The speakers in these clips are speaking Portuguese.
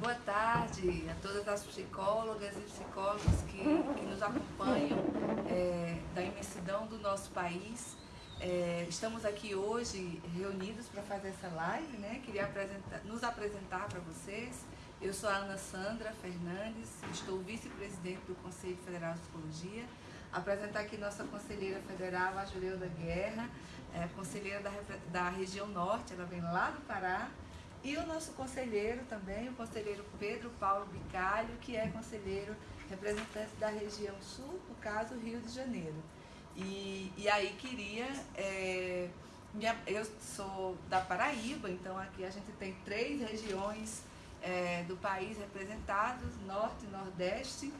Boa tarde a todas as psicólogas e psicólogos que, que nos acompanham é, da imensidão do nosso país. É, estamos aqui hoje reunidos para fazer essa live, né? Queria apresentar, nos apresentar para vocês. Eu sou a Ana Sandra Fernandes, estou vice-presidente do Conselho Federal de Psicologia. Apresentar aqui nossa conselheira federal, a Juleuda Guerra, é, conselheira da, da região norte, ela vem lá do Pará. E o nosso conselheiro também, o conselheiro Pedro Paulo Bicalho, que é conselheiro representante da região sul, no caso Rio de Janeiro. E, e aí queria. É, minha, eu sou da Paraíba, então aqui a gente tem três regiões é, do país representadas, norte nordeste.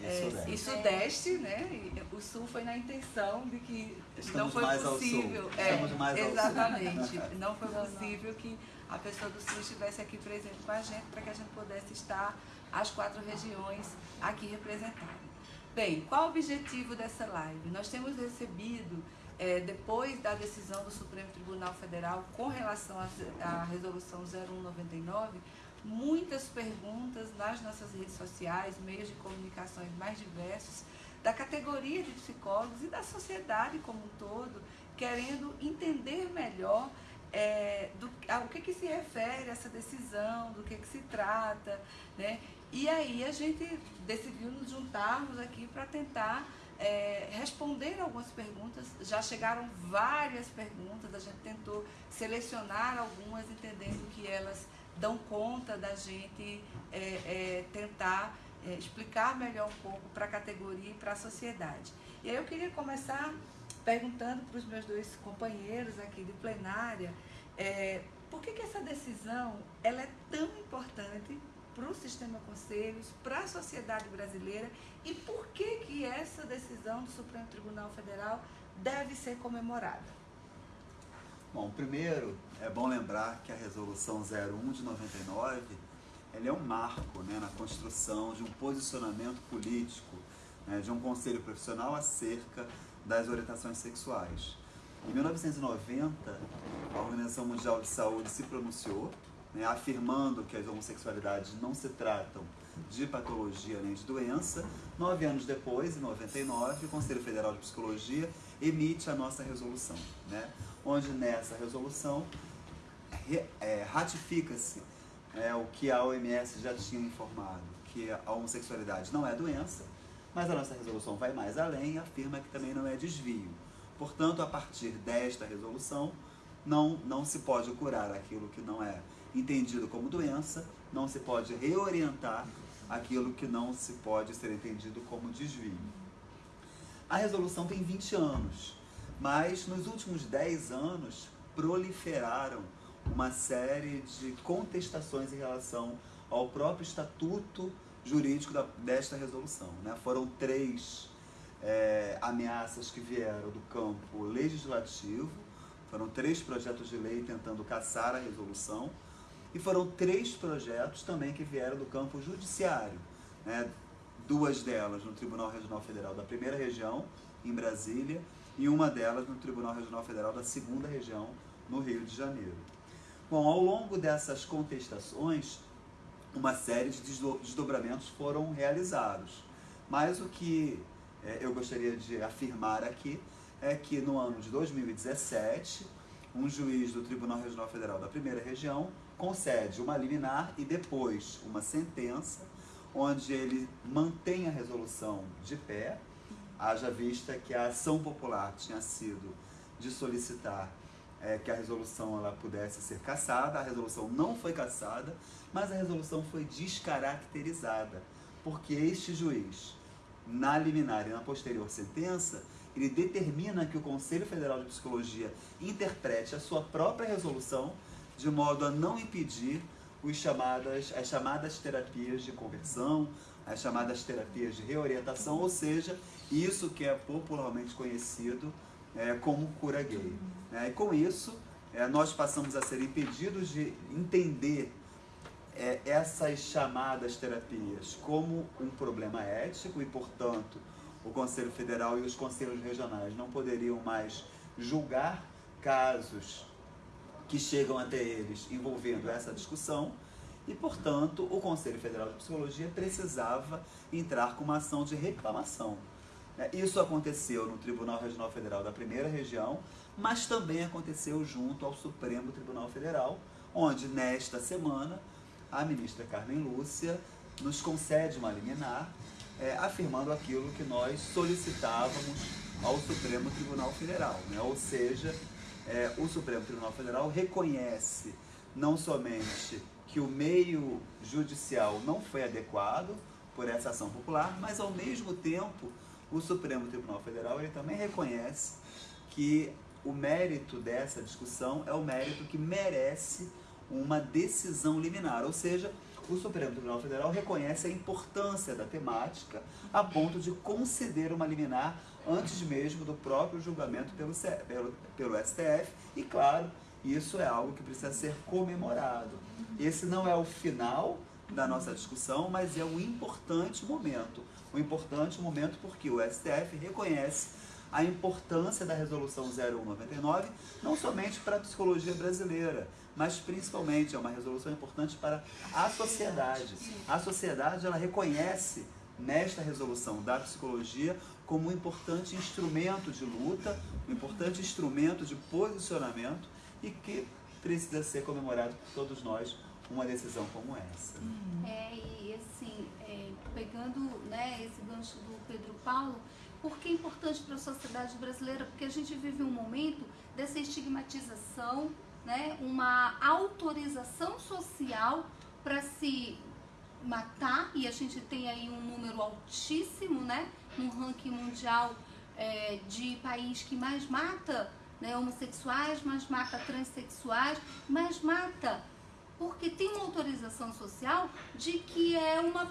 E é, sudeste. e sudeste, né? E o sul foi na intenção de que Estamos não foi possível. É, exatamente. Não foi possível que a pessoa do sul estivesse aqui presente com a gente para que a gente pudesse estar as quatro regiões aqui representadas. Bem, qual o objetivo dessa live? Nós temos recebido, é, depois da decisão do Supremo Tribunal Federal com relação à resolução 0199, muitas perguntas nas nossas redes sociais, meios de comunicações mais diversos, da categoria de psicólogos e da sociedade como um todo, querendo entender melhor é, do, ao que, que se refere essa decisão, do que, que se trata, né? E aí a gente decidiu nos juntarmos aqui para tentar é, responder algumas perguntas. Já chegaram várias perguntas, a gente tentou selecionar algumas, entendendo que elas dão conta da gente é, é, tentar é, explicar melhor um pouco para a categoria e para a sociedade. E aí eu queria começar perguntando para os meus dois companheiros aqui de plenária, é, por que, que essa decisão ela é tão importante para o sistema conselhos, para a sociedade brasileira e por que, que essa decisão do Supremo Tribunal Federal deve ser comemorada? Bom, primeiro é bom lembrar que a resolução 01 de 99 ela é um marco né, na construção de um posicionamento político né, de um conselho profissional acerca das orientações sexuais. Em 1990, a Organização Mundial de Saúde se pronunciou, né, afirmando que as homossexualidades não se tratam de patologia nem de doença. Nove anos depois, em 99, o Conselho Federal de Psicologia emite a nossa resolução, né, onde nessa resolução re- é, ratifica-se é, o que a OMS já tinha informado, que a homossexualidade não é doença, mas a nossa resolução vai mais além e afirma que também não é desvio. Portanto, a partir desta resolução, não, não se pode curar aquilo que não é entendido como doença, não se pode reorientar aquilo que não se pode ser entendido como desvio. A resolução tem 20 anos, mas nos últimos 10 anos proliferaram uma série de contestações em relação ao próprio estatuto jurídico da- desta resolução. Né? Foram três é, ameaças que vieram do campo legislativo, foram três projetos de lei tentando caçar a resolução, e foram três projetos também que vieram do campo judiciário. Né? Duas delas no Tribunal Regional Federal da Primeira Região, em Brasília, e uma delas no Tribunal Regional Federal da Segunda Região, no Rio de Janeiro. Bom, ao longo dessas contestações, uma série de desdo- desdobramentos foram realizados. Mas o que eh, eu gostaria de afirmar aqui é que no ano de 2017, um juiz do Tribunal Regional Federal da Primeira Região concede uma liminar e depois uma sentença, onde ele mantém a resolução de pé, haja vista que a ação popular tinha sido de solicitar eh, que a resolução ela pudesse ser cassada, a resolução não foi cassada, mas a resolução foi descaracterizada, porque este juiz, na liminar e na posterior sentença, ele determina que o Conselho Federal de Psicologia interprete a sua própria resolução de modo a não impedir os chamadas, as chamadas terapias de conversão, as chamadas terapias de reorientação, ou seja, isso que é popularmente conhecido é, como cura gay. né? E com isso, é, nós passamos a ser impedidos de entender é, essas chamadas terapias como um problema ético e, portanto, o Conselho Federal e os conselhos regionais não poderiam mais julgar casos que chegam até eles envolvendo essa discussão e, portanto, o Conselho Federal de Psicologia precisava entrar com uma ação de reclamação. É, isso aconteceu no Tribunal Regional Federal da Primeira Região, mas também aconteceu junto ao Supremo Tribunal Federal, onde nesta semana a ministra Carmen Lúcia nos concede uma liminar é, afirmando aquilo que nós solicitávamos ao Supremo Tribunal Federal, né? ou seja, é, o Supremo Tribunal Federal reconhece não somente que o meio judicial não foi adequado por essa ação popular, mas ao mesmo tempo o Supremo Tribunal Federal ele também reconhece que o mérito dessa discussão é o mérito que merece uma decisão liminar, ou seja, o Supremo Tribunal Federal reconhece a importância da temática a ponto de conceder uma liminar antes mesmo do próprio julgamento pelo, pelo, pelo STF e, claro, isso é algo que precisa ser comemorado. Esse não é o final da nossa discussão, mas é um importante momento. Um importante momento porque o STF reconhece a importância da resolução 0199, não somente para a psicologia brasileira, mas principalmente é uma resolução importante para a sociedade. A sociedade ela reconhece nesta resolução da psicologia como um importante instrumento de luta, um importante instrumento de posicionamento e que precisa ser comemorado por todos nós uma decisão como essa. É, e assim, é, pegando né, esse gancho do Pedro Paulo, por que é importante para a sociedade brasileira? Porque a gente vive um momento dessa estigmatização, né, uma autorização social para se matar, e a gente tem aí um número altíssimo, né, no ranking mundial é, de país que mais mata né, homossexuais, mais mata transexuais, mais mata porque tem uma autorização social de que é uma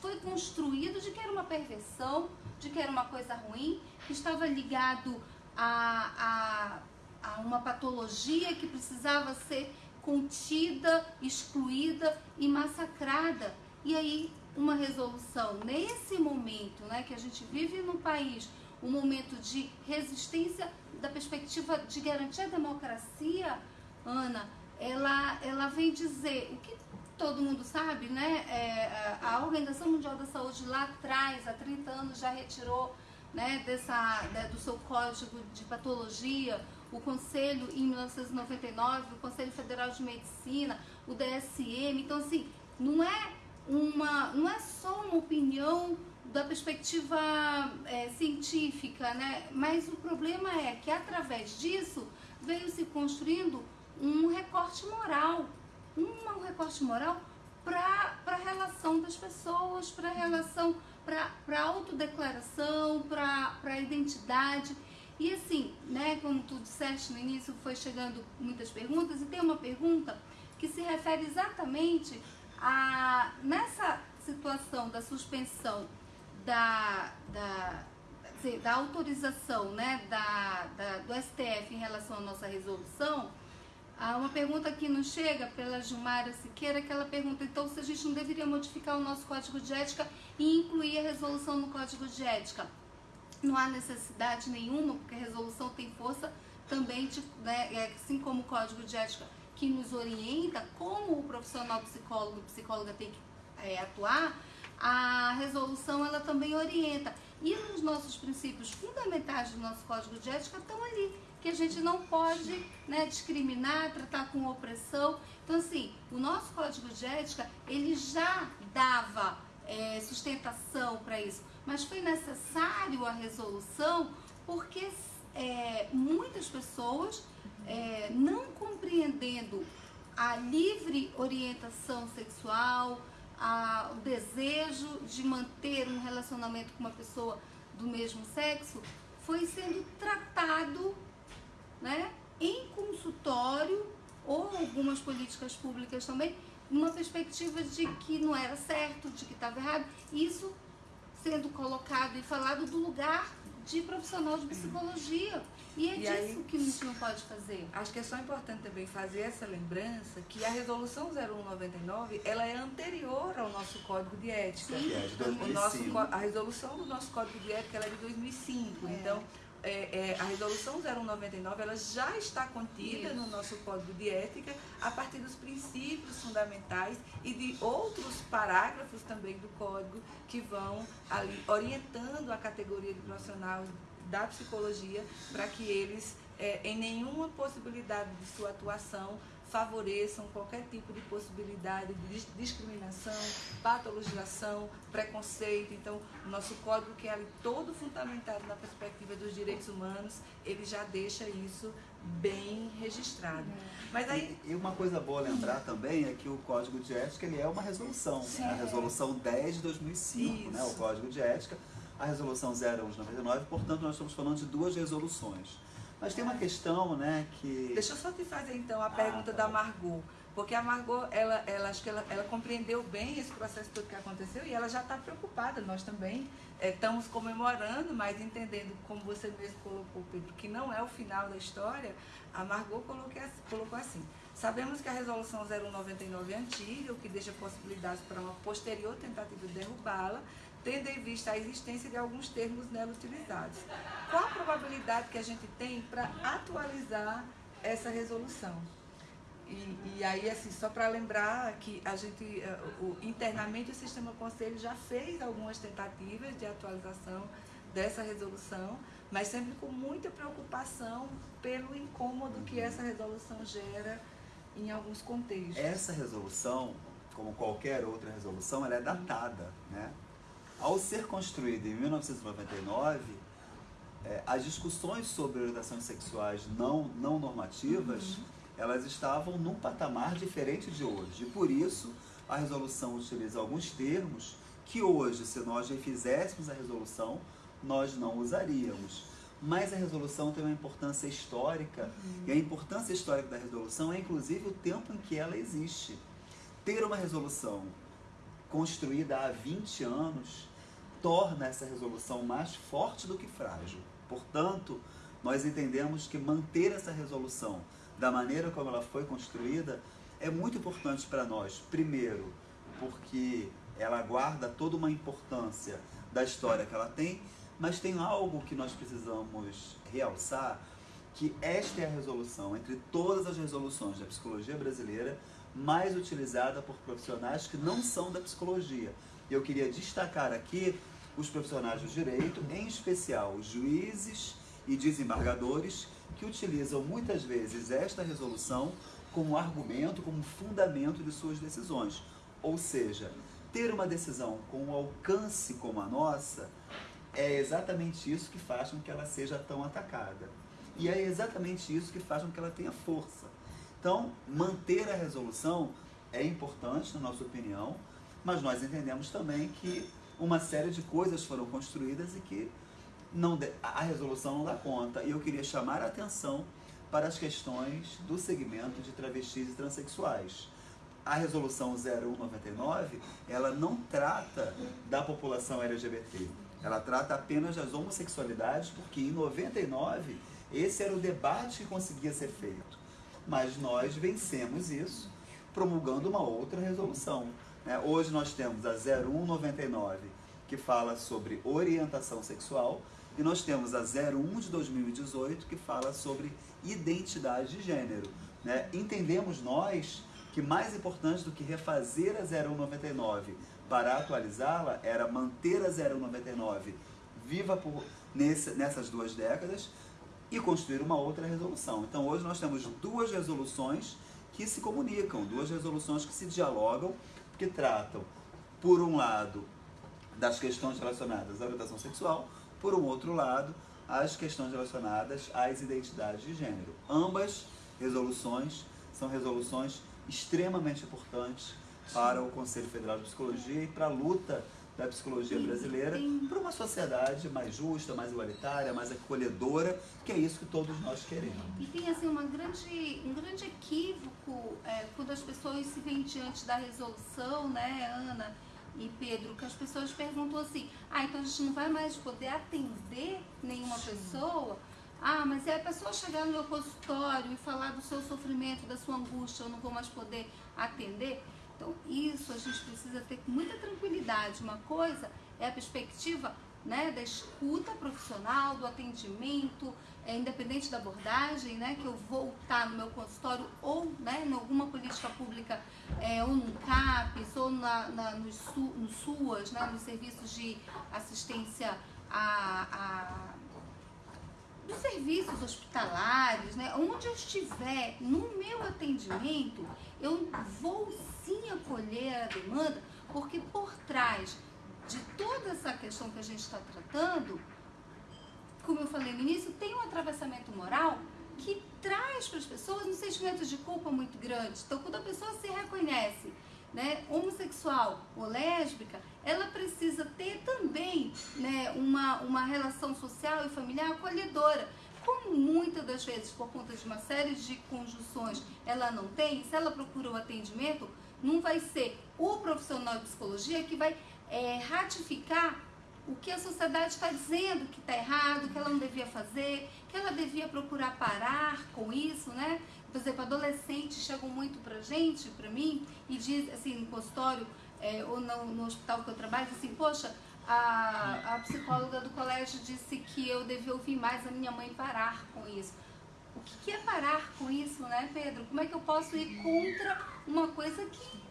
foi construído de que era uma perversão, de que era uma coisa ruim, que estava ligado a, a, a uma patologia que precisava ser contida, excluída e massacrada. E aí uma resolução nesse momento, né, que a gente vive no país, um momento de resistência da perspectiva de garantir a democracia, Ana, ela, ela vem dizer o que todo mundo sabe, né? É, a Organização Mundial da Saúde lá atrás, há 30 anos, já retirou né, dessa, né, do seu código de patologia, o Conselho, em 1999, o Conselho Federal de Medicina, o DSM. Então, assim, não é, uma, não é só uma opinião da perspectiva é, científica, né? mas o problema é que, através disso, veio se construindo um recorte moral, um, recorte moral para a relação das pessoas, para a relação, para a autodeclaração, para a identidade. E assim, né, como tu disseste no início, foi chegando muitas perguntas, e tem uma pergunta que se refere exatamente a nessa situação da suspensão da, da, da autorização né, da, da, do STF em relação à nossa resolução, Há uma pergunta que nos chega pela Gilmara Siqueira, que ela pergunta, então, se a gente não deveria modificar o nosso código de ética e incluir a resolução no código de ética. Não há necessidade nenhuma, porque a resolução tem força também, né, é, assim como o código de ética que nos orienta como o profissional psicólogo e psicóloga tem que é, atuar, a resolução ela também orienta. E os nossos princípios fundamentais do nosso código de ética estão ali que a gente não pode né, discriminar, tratar com opressão. Então, assim, o nosso código de ética, ele já dava é, sustentação para isso, mas foi necessário a resolução porque é, muitas pessoas, é, não compreendendo a livre orientação sexual, a, o desejo de manter um relacionamento com uma pessoa do mesmo sexo, foi sendo tratado né, em consultório ou algumas políticas públicas também, numa perspectiva de que não era certo, de que estava errado. Isso sendo colocado e falado do lugar de profissional de psicologia. E é e disso aí, que a gente não pode fazer. Acho que é só importante também fazer essa lembrança que a resolução 0199 ela é anterior ao nosso código de ética. Sim. É de 2005. O nosso, a resolução do nosso código de ética ela é de 2005. É. Então, é, é, a resolução 0199 ela já está contida Isso. no nosso código de ética a partir dos princípios fundamentais e de outros parágrafos também do código que vão ali orientando a categoria de profissional da psicologia para que eles, é, em nenhuma possibilidade de sua atuação, favoreçam qualquer tipo de possibilidade de discriminação, patologização, preconceito. Então, o nosso código, que é ali todo fundamentado na perspectiva dos direitos humanos, ele já deixa isso bem registrado. Mas aí... E, e uma coisa boa lembrar também é que o Código de Ética ele é uma resolução, né? a resolução 10 de 2005, né? o Código de Ética, a resolução 01 de 99, portanto nós estamos falando de duas resoluções. Mas tem uma questão, né, que... Deixa eu só te fazer então a pergunta ah, tá da Margot. Porque a Margot, ela, ela, acho que ela, ela compreendeu bem esse processo todo que aconteceu e ela já está preocupada. Nós também é, estamos comemorando, mas entendendo, como você mesmo colocou, Pedro, que não é o final da história, a Margot colocou, assim. Sabemos que a resolução 0199 é antiga, o que deixa possibilidades para uma posterior tentativa de derrubá-la, tendo em vista a existência de alguns termos nela utilizados. Qual a probabilidade que a gente tem para atualizar essa resolução? E, e, aí, assim, só para lembrar que a gente, eh, o, internamente o Sistema Conselho já fez algumas tentativas de atualização dessa resolução, mas sempre com muita preocupação pelo incômodo que essa resolução gera em alguns contextos. Essa resolução, como qualquer outra resolução, ela é datada, né? Ao ser construída em 1999, é, as discussões sobre orientações sexuais não, não normativas, uhum. elas estavam num patamar diferente de hoje. E por isso, a resolução utiliza alguns termos que hoje, se nós refizéssemos a resolução, nós não usaríamos. Mas a resolução tem uma importância histórica, uhum. e a importância histórica da resolução é inclusive o tempo em que ela existe. Ter uma resolução construída há 20 anos torna essa resolução mais forte do que frágil. Portanto, nós entendemos que manter essa resolução da maneira como ela foi construída é muito importante para nós. Primeiro, porque ela guarda toda uma importância da história que ela tem, mas tem algo que nós precisamos realçar, que esta é a resolução entre todas as resoluções da psicologia brasileira mais utilizada por profissionais que não são da psicologia. E eu queria destacar aqui os profissionais do direito, em especial os juízes e desembargadores, que utilizam muitas vezes esta resolução como argumento, como fundamento de suas decisões. Ou seja, ter uma decisão com um alcance como a nossa é exatamente isso que faz com que ela seja tão atacada. E é exatamente isso que faz com que ela tenha força. Então, manter a resolução é importante, na nossa opinião, mas nós entendemos também que uma série de coisas foram construídas e que não a resolução não dá conta. E eu queria chamar a atenção para as questões do segmento de travestis e transexuais. A resolução 0199, ela não trata da população LGBT. Ela trata apenas das homossexualidades, porque em 99 esse era o debate que conseguia ser feito. Mas nós vencemos isso promulgando uma outra resolução. Né? Hoje nós temos a 0199, que fala sobre orientação sexual, e nós temos a 01 de 2018, que fala sobre identidade de gênero. Né? Entendemos nós que mais importante do que refazer a 0199 para atualizá-la era manter a 0199 viva por, nesse, nessas duas décadas e construir uma outra resolução. Então hoje nós temos duas resoluções que se comunicam, duas resoluções que se dialogam que tratam, por um lado, das questões relacionadas à orientação sexual, por um outro lado, as questões relacionadas às identidades de gênero. Ambas resoluções são resoluções extremamente importantes para o Conselho Federal de Psicologia e para a luta da psicologia brasileira para uma sociedade mais justa, mais igualitária, mais acolhedora, que é isso que todos nós queremos. E tem assim uma grande, um grande equívoco é, quando as pessoas se veem diante da resolução, né, Ana e Pedro, que as pessoas perguntam assim, ah, então a gente não vai mais poder atender nenhuma pessoa? Ah, mas é a pessoa chegar no meu consultório e falar do seu sofrimento, da sua angústia, eu não vou mais poder atender? Então, isso a gente precisa ter com muita tranquilidade. Uma coisa é a perspectiva né, da escuta profissional, do atendimento, é, independente da abordagem, né, que eu vou estar no meu consultório ou né, em alguma política pública é, ou no CAPES, ou na, na, nos, nos SUAS, né, nos serviços de assistência a, a dos serviços hospitalares, né? onde eu estiver no meu atendimento, eu vou sim acolher a demanda, porque por trás de toda essa questão que a gente está tratando, como eu falei no início, tem um atravessamento moral que traz para as pessoas um sentimento de culpa muito grande. Então, quando a pessoa se reconhece né, homossexual ou lésbica, ela precisa ter também né, uma, uma relação social e familiar acolhedora. Como muitas das vezes, por conta de uma série de conjunções, ela não tem, se ela procura o atendimento, não vai ser o profissional de psicologia que vai é, ratificar o que a sociedade está dizendo que está errado, que ela não devia fazer, que ela devia procurar parar com isso, né? Por exemplo, adolescentes chegam muito pra gente, pra mim, e diz assim, no consultório é, ou no, no, hospital que eu trabalho, assim, poxa, a, a psicóloga do colégio disse que eu devia ouvir mais a minha mãe parar com isso. O que, que é parar com isso, né, Pedro? Como é que eu posso ir contra uma coisa que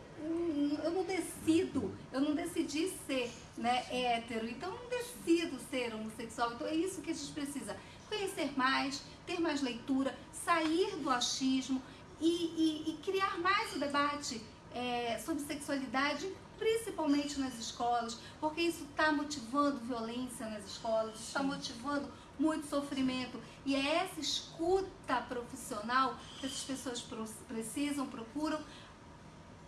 eu não decido, eu não decidi ser né, hétero, então eu não decido ser homossexual. Então é isso que a gente precisa. Conhecer mais, ter mais leitura, sair do achismo e, e, e criar mais o debate é, sobre sexualidade, principalmente nas escolas, porque isso está motivando violência nas escolas, está motivando muito sofrimento. E é essa escuta profissional que essas pessoas precisam, procuram,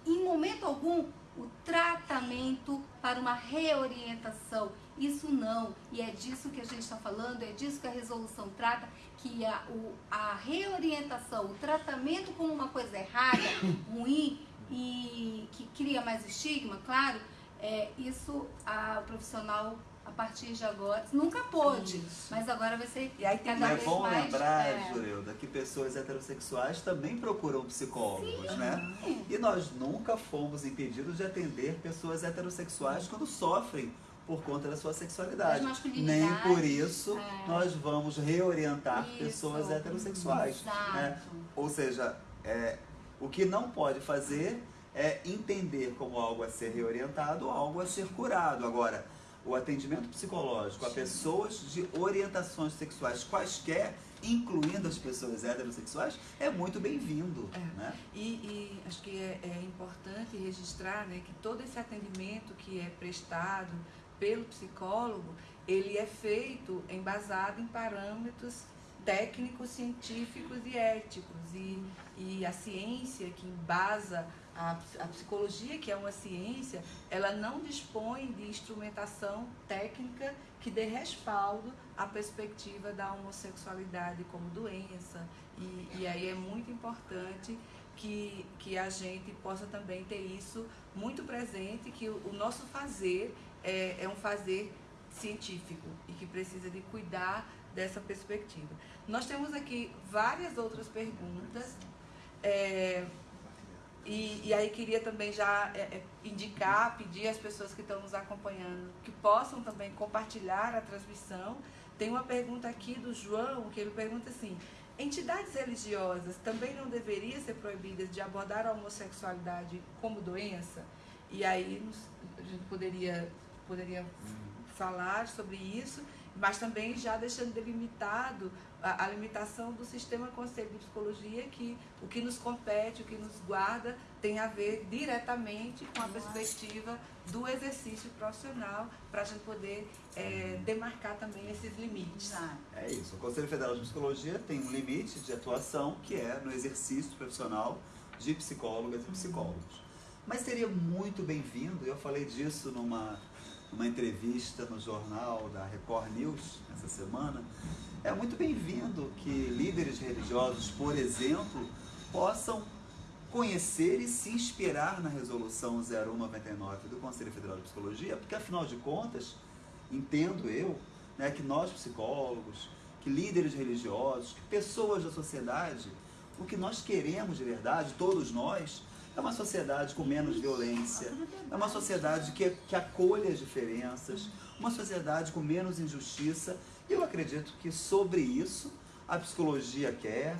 em momento algum, o tratamento para uma reorientação. Isso não, e é disso que a gente está falando, é disso que a resolução trata, que a, o, a reorientação, o tratamento como uma coisa errada, ruim e que cria mais estigma, claro, é, isso a, o profissional a partir de agora. Nunca pôde, Isso. mas agora vai ser e aí tem cada vez É bom mais, lembrar, é... Jureuda, que pessoas heterossexuais também procuram psicólogos, Sim. né? E nós nunca fomos impedidos de atender pessoas heterossexuais quando sofrem por conta da sua sexualidade. Nem por isso é. nós vamos reorientar isso. pessoas heterossexuais. Né? Ou seja, é, o que não pode fazer é entender como algo a ser reorientado ou algo a ser curado. Agora, o atendimento psicológico a pessoas de orientações sexuais quaisquer, incluindo as pessoas heterossexuais, é muito bem-vindo. É. Né? E, e, acho que é, é, importante registrar né, que todo esse atendimento que é prestado pelo psicólogo, ele é feito embasado em parâmetros técnicos, científicos e éticos. E, e a ciência que embasa a, a, psicologia, que é uma ciência, ela não dispõe de instrumentação técnica que dê respaldo à perspectiva da homossexualidade como doença. E, e aí é muito importante que, que a gente possa também ter isso muito presente, que o, o nosso fazer é, é um fazer científico e que precisa de cuidar dessa perspectiva. Nós temos aqui várias outras perguntas. É, e, e aí queria também já é, é, indicar, pedir às pessoas que estão nos acompanhando que possam também compartilhar a transmissão. Tem uma pergunta aqui do João, que ele pergunta assim, entidades religiosas também não deveriam ser proibidas de abordar a homossexualidade como doença? E aí a gente poderia, poderia uhum. falar sobre isso mas também já deixando delimitado a, a, limitação do sistema conceito de psicologia, que o que nos compete, o que nos guarda, tem a ver diretamente com a perspectiva do exercício profissional, para a gente poder é, demarcar também esses limites. É isso. O Conselho Federal de Psicologia tem um limite de atuação que é no exercício profissional de psicólogas e psicólogos. Mas seria muito bem-vindo, eu falei disso numa uma entrevista no jornal da Record News essa semana, é muito bem-vindo que líderes religiosos, por exemplo, possam conhecer e se inspirar na resolução 0199 do Conselho Federal de Psicologia, porque afinal de contas, entendo eu, né, que nós psicólogos, que líderes religiosos, que pessoas da sociedade, o que nós queremos de verdade, todos nós, é uma sociedade com menos violência, é uma sociedade que, que acolhe as diferenças, uma sociedade com menos injustiça. E eu acredito que sobre isso a psicologia quer,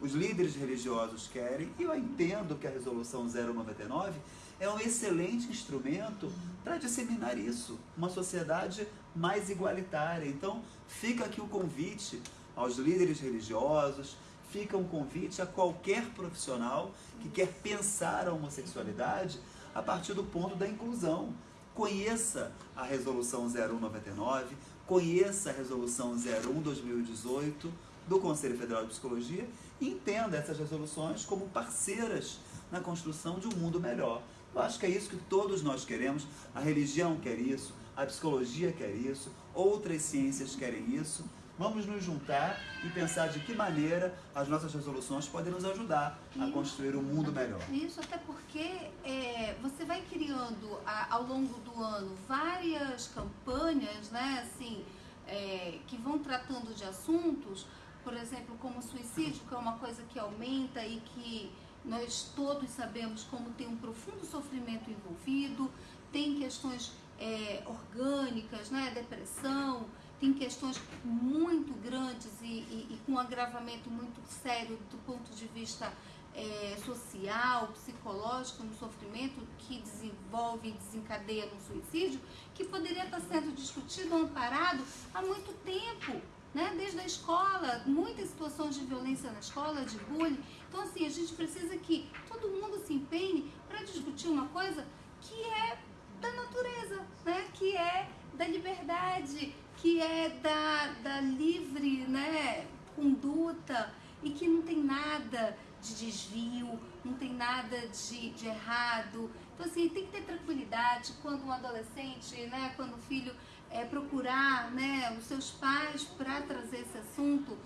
os líderes religiosos querem, e eu entendo que a resolução 099 é um excelente instrumento para disseminar isso, uma sociedade mais igualitária. Então, fica aqui o convite aos líderes religiosos, fica um convite a qualquer profissional que quer pensar a homossexualidade a partir do ponto da inclusão. Conheça a resolução 0199, conheça a resolução 01 2018 do Conselho Federal de Psicologia e entenda essas resoluções como parceiras na construção de um mundo melhor. Eu acho que é isso que todos nós queremos. A religião quer isso, a psicologia quer isso, outras ciências querem isso. Vamos nos juntar e pensar de que maneira as nossas resoluções podem nos ajudar a construir um mundo melhor. Isso, até porque é, você vai criando a, ao longo do ano várias campanhas, né, assim, é, que vão tratando de assuntos, por exemplo, como suicídio, que é uma coisa que aumenta e que nós todos sabemos como tem um profundo sofrimento envolvido, tem questões é, orgânicas, né, depressão, tem questões muito grandes e, e, e, com um agravamento muito sério do ponto de vista é, social, psicológico no sofrimento que desenvolve e desencadeia no suicídio, que poderia estar sendo discutido, amparado há muito tempo, né? desde a escola, muitas situações de violência na escola, de bullying. Então, assim, a gente precisa que todo mundo se empenhe para discutir uma coisa que é da natureza, né? que é da liberdade, que é da, da livre né, conduta e que não tem nada de desvio, não tem nada de, de errado. Então, assim, tem que ter tranquilidade quando um adolescente, né, quando o filho é, procurar né, os seus pais para trazer esse assunto,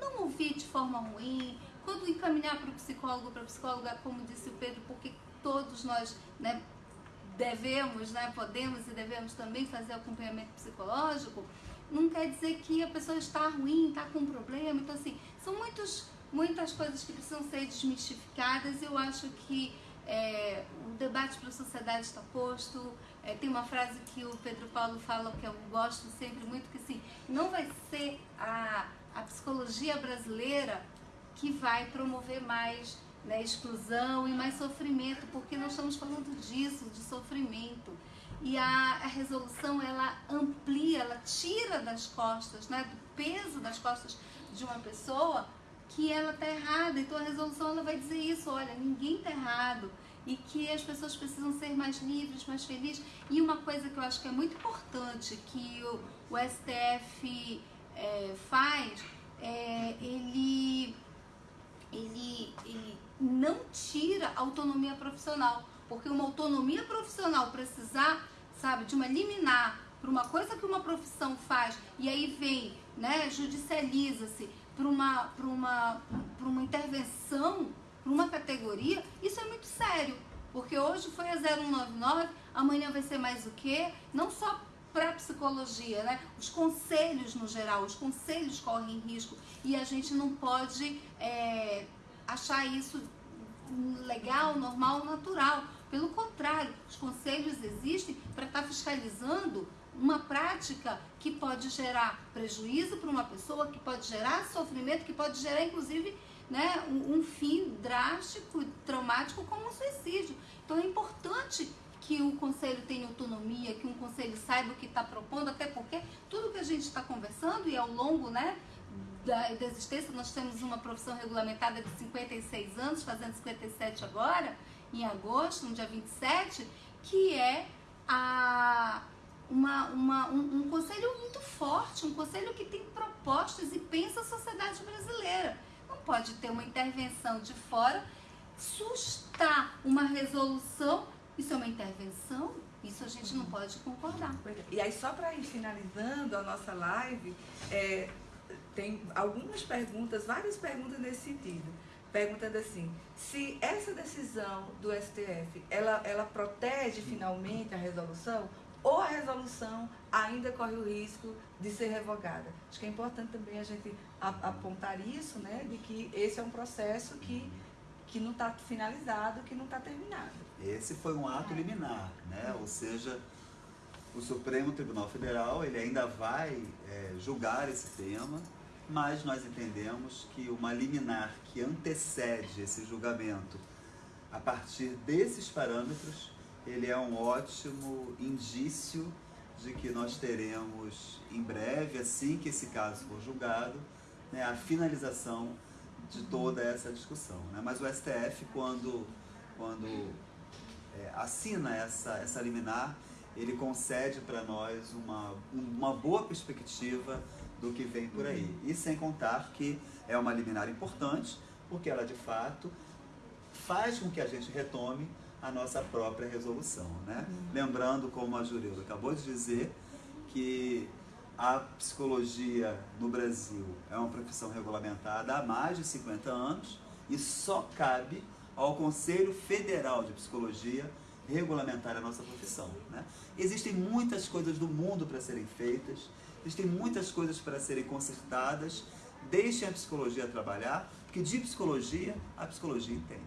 não ouvir de forma ruim. Quando encaminhar para o psicólogo, para a psicóloga, como disse o Pedro, porque todos nós né, devemos, né, podemos e devemos também fazer acompanhamento psicológico, não quer dizer que a pessoa está ruim, está com um problema. Então, assim, são muitos, muitas coisas que precisam ser desmistificadas. Eu acho que é, o debate para a sociedade está posto. É, tem uma frase que o Pedro Paulo fala que eu gosto sempre muito, que assim, não vai ser a, a psicologia brasileira que vai promover mais né, exclusão e mais sofrimento, porque nós estamos falando disso, de sofrimento. E a, a resolução, ela amplia, ela tira das costas, né, do peso das costas de uma pessoa que ela está errada. Então a resolução ela vai dizer isso, olha, ninguém está errado e que as pessoas precisam ser mais livres, mais felizes. E uma coisa que eu acho que é muito importante que o, o STF é, faz, é, ele, ele, ele não tira autonomia profissional, porque uma autonomia profissional precisar, sabe, de uma liminar para uma coisa que uma profissão faz e aí vem, né, judicializa-se para uma, uma, uma intervenção, para uma categoria, isso é muito sério. Porque hoje foi a 0199, amanhã vai ser mais o quê? Não só para psicologia, né? Os conselhos no geral, os conselhos correm risco e a gente não pode é, achar isso legal, normal, natural. Pelo contrário, os conselhos existem para estar tá fiscalizando uma prática que pode gerar prejuízo para uma pessoa, que pode gerar sofrimento, que pode gerar inclusive né, um, um fim drástico, traumático como um suicídio. Então é importante que o conselho tenha autonomia, que um conselho saiba o que está propondo, até porque tudo que a gente está conversando e ao longo né, da, da existência, nós temos uma profissão regulamentada de 56 anos, fazendo 57 agora, em agosto, no dia 27, que é a, uma, uma, um, um conselho muito forte, um conselho que tem propostas e pensa a sociedade brasileira. Não pode ter uma intervenção de fora, sustar uma resolução, isso é uma intervenção, isso a gente não pode concordar. E aí, só para ir finalizando a nossa live, é, tem algumas perguntas, várias perguntas nesse sentido. Perguntando assim, se essa decisão do STF, ela, ela protege finalmente a resolução ou a resolução ainda corre o risco de ser revogada. Acho que é importante também a gente apontar isso, né, de que esse é um processo que, que não está finalizado, que não está terminado. Esse foi um ato liminar, né, ou seja, o Supremo Tribunal Federal ele ainda vai é, julgar esse tema mas nós entendemos que uma liminar que antecede esse julgamento a partir desses parâmetros, ele é um ótimo indício de que nós teremos em breve, assim que esse caso for julgado, né, a finalização de toda essa discussão. Né? Mas o STF, quando, quando é, assina essa, essa liminar, ele concede para nós uma, uma boa perspectiva do que vem por aí. E sem contar que é uma liminar importante, porque ela de fato faz com que a gente retome a nossa própria resolução. Né? Uhum. Lembrando, como a Jureuda acabou de dizer, que a psicologia no Brasil é uma profissão regulamentada há mais de 50 anos e só cabe ao Conselho Federal de Psicologia regulamentar a nossa profissão. Né? Existem muitas coisas do mundo para serem feitas, existem muitas coisas para serem consertadas. Deixem a psicologia trabalhar, porque de psicologia, a psicologia entende.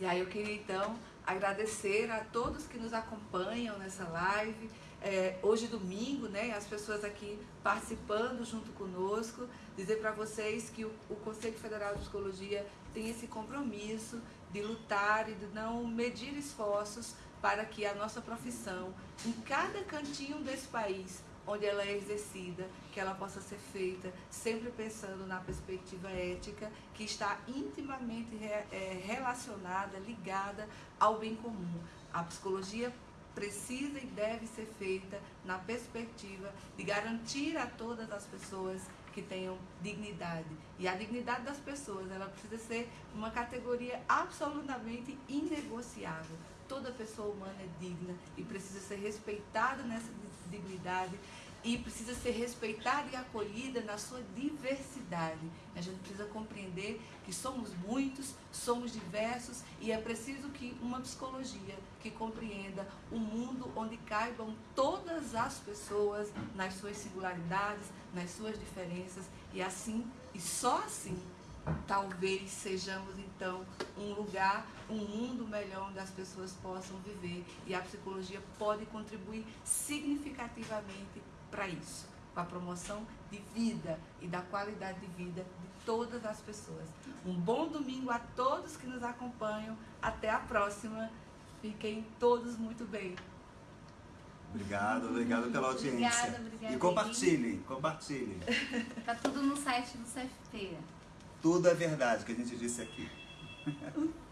E aí eu queria então agradecer a todos que nos acompanham nessa live. É, hoje domingo, né, as pessoas aqui participando junto conosco, dizer para vocês que o, o Conselho Federal de Psicologia tem esse compromisso de lutar e de não medir esforços para que a nossa profissão, em cada cantinho desse país, onde ela é exercida, que ela possa ser feita sempre pensando na perspectiva ética, que está intimamente é, relacionada, ligada ao bem comum. A psicologia precisa e deve ser feita na perspectiva de garantir a todas as pessoas que tenham dignidade. E a dignidade das pessoas, ela precisa ser uma categoria absolutamente inegociável. Toda pessoa humana é digna e precisa ser respeitada nessa dignidade e precisa ser respeitada e acolhida na sua diversidade. A gente precisa compreender que somos muitos, somos diversos e é preciso que uma psicologia que compreenda um mundo onde caibam todas as pessoas nas suas singularidades, nas suas diferenças e assim e só assim talvez sejamos então um lugar, um mundo melhor onde as pessoas possam viver e a psicologia pode contribuir significativamente para isso, para a promoção de vida e da qualidade de vida de todas as pessoas. Um bom domingo a todos que nos acompanham. Até a próxima. Fiquem todos muito bem. Obrigado, obrigado pela audiência. Obrigada, obrigada. E compartilhem, compartilhem. Tá tudo no site do CFP. Tudo é verdade que a gente disse aqui.